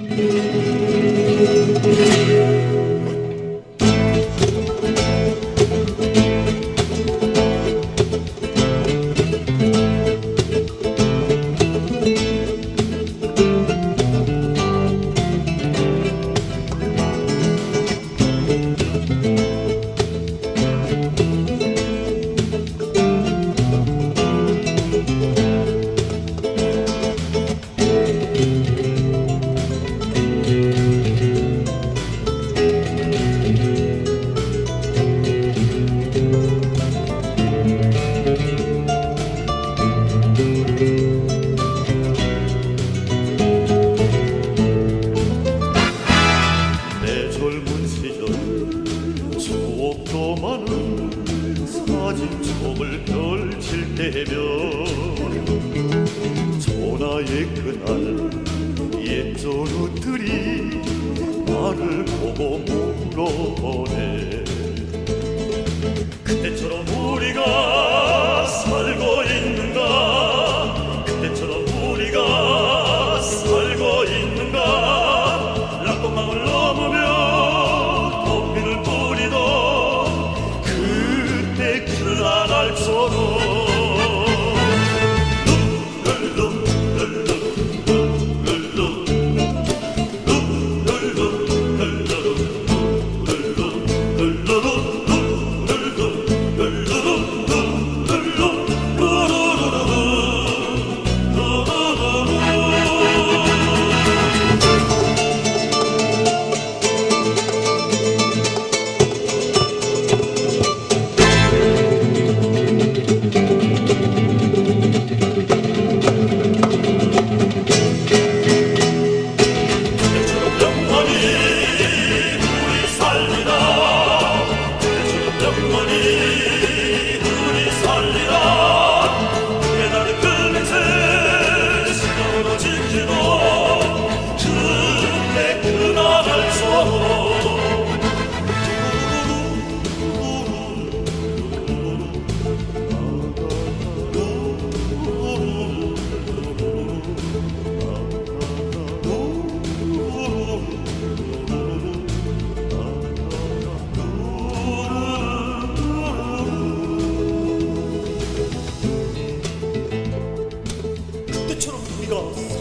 Thank you. 목도 많은 사진첩을 펼칠 때면 전화의 그날 옛전 우들이 나를 보고 물어보네. 그때처럼 우리가 그날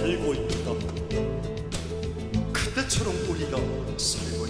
살고 있다. 그때처럼 우리가 살고